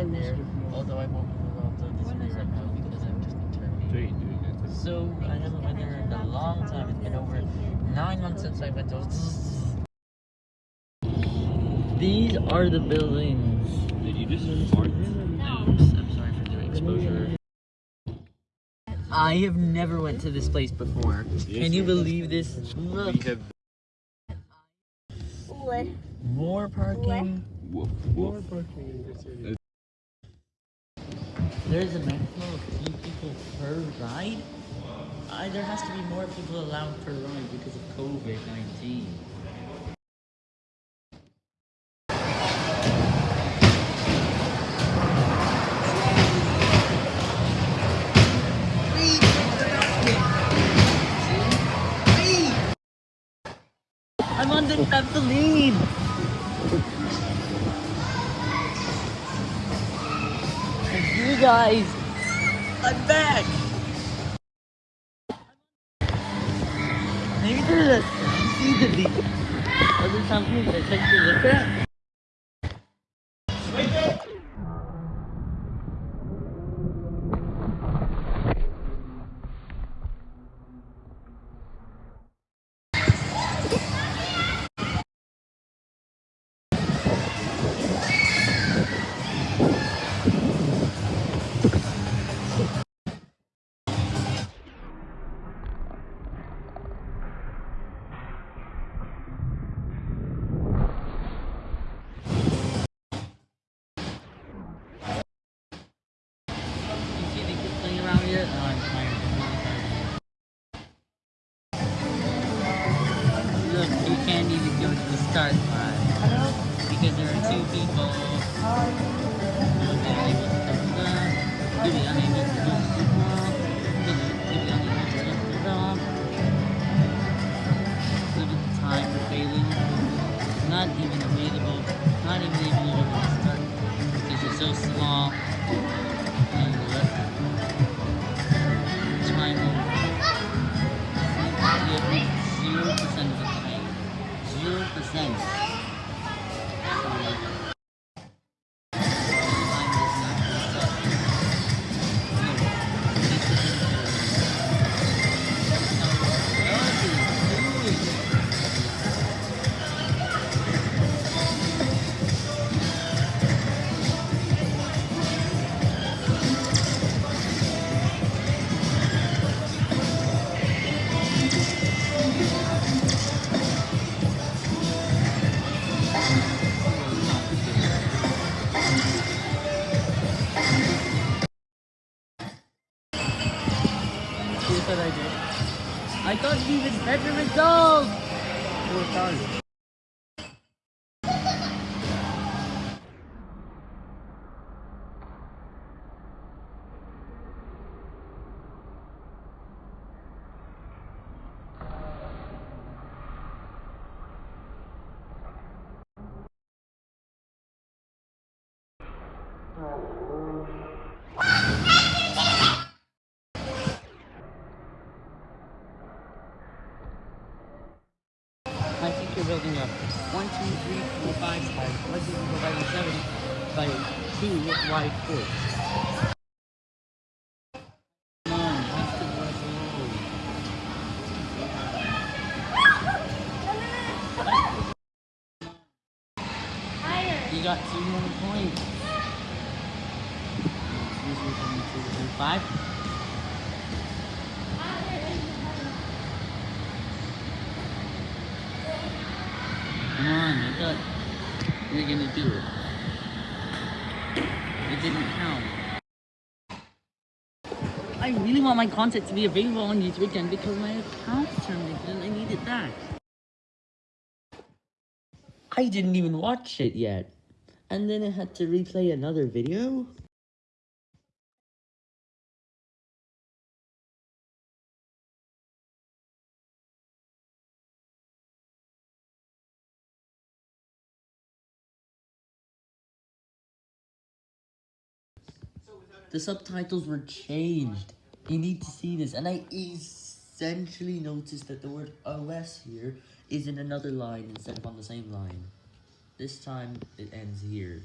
in there, although I won't move off the display right now because I'm just determined. So I haven't been there in a long time. It's been over nine months since I went to. These are the buildings. Did you just fart? Oops, I'm sorry for the exposure. I have never went to this place before. Can you believe this? Look, We have more parking. woof woof. There's a maximum of two people per ride. There has to be more people allowed per ride because of COVID-19. I'm on the trampoline! You guys, I'm back! Maybe there's a to the other companies that take to look at. To the start. Because there are two people. You'll be unable to touch the. You'll be unable to touch the ground. You'll be unable to touch the at the time for failing. Not even available. Not even able to to start. Because you're so small. And the Zero I better! Four stars. I think you're building up one, two, three, four, five, five, three, four, five, six, seven by two wide road. You got two more points. Four, five. On, I thought you were gonna do it. It didn't count. I really want my content to be available on YouTube again because my account's terminated and I need it back. I didn't even watch it yet. And then I had to replay another video? The subtitles were changed. You need to see this. And I essentially noticed that the word OS here is in another line instead of on the same line. This time it ends here.